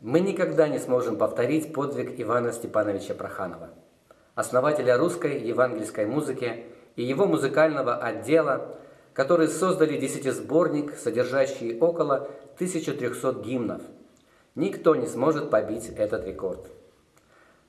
мы никогда не сможем повторить подвиг Ивана Степановича Проханова, основателя русской евангельской музыки и его музыкального отдела, которые создали десятисборник, содержащий около 1300 гимнов. Никто не сможет побить этот рекорд.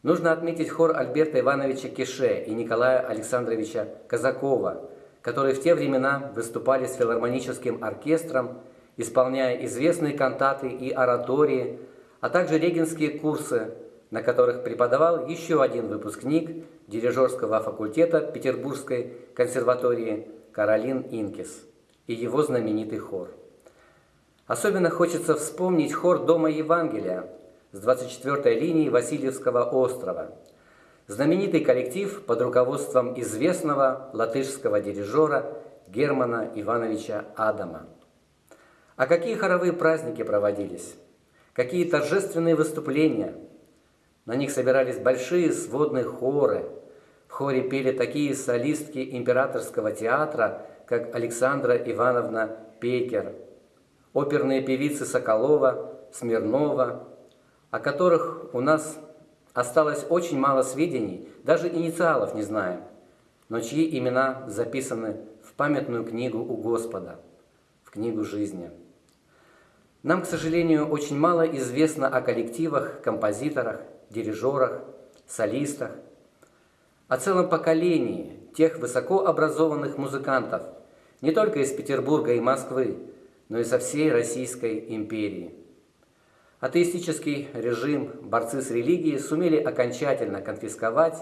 Нужно отметить хор Альберта Ивановича Кише и Николая Александровича Казакова, которые в те времена выступали с филармоническим оркестром, исполняя известные кантаты и оратории, а также регенские курсы, на которых преподавал еще один выпускник дирижерского факультета Петербургской консерватории Каролин Инкис и его знаменитый хор. Особенно хочется вспомнить хор Дома Евангелия с 24-й линии Васильевского острова. Знаменитый коллектив под руководством известного латышского дирижера Германа Ивановича Адама. А какие хоровые праздники проводились? Какие торжественные выступления? На них собирались большие сводные хоры. В хоре пели такие солистки императорского театра, как Александра Ивановна Пекер, оперные певицы Соколова, Смирнова, о которых у нас осталось очень мало сведений, даже инициалов не знаем, но чьи имена записаны в памятную книгу у Господа, в книгу жизни. Нам, к сожалению, очень мало известно о коллективах, композиторах, дирижерах, солистах, о целом поколении тех высокообразованных музыкантов, не только из Петербурга и Москвы, но и со всей Российской империи. Атеистический режим, борцы с религией сумели окончательно конфисковать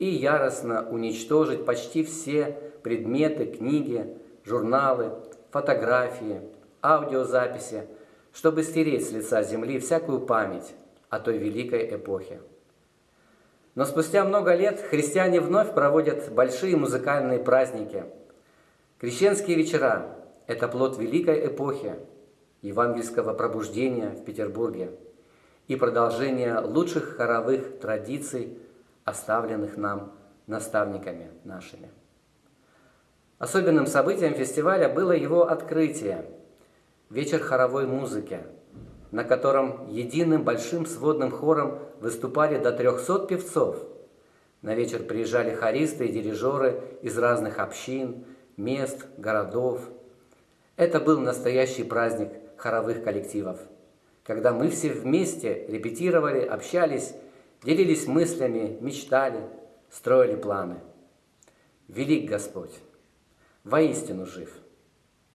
и яростно уничтожить почти все предметы, книги, журналы, фотографии, аудиозаписи, чтобы стереть с лица земли всякую память о той великой эпохе. Но спустя много лет христиане вновь проводят большие музыкальные праздники. Крещенские вечера – это плод великой эпохи, евангельского пробуждения в Петербурге и продолжение лучших хоровых традиций, оставленных нам наставниками нашими. Особенным событием фестиваля было его открытие – вечер хоровой музыки, на котором единым большим сводным хором выступали до 300 певцов. На вечер приезжали хористы и дирижеры из разных общин, мест, городов. Это был настоящий праздник хоровых коллективов, когда мы все вместе репетировали, общались, делились мыслями, мечтали, строили планы. Велик Господь, воистину жив –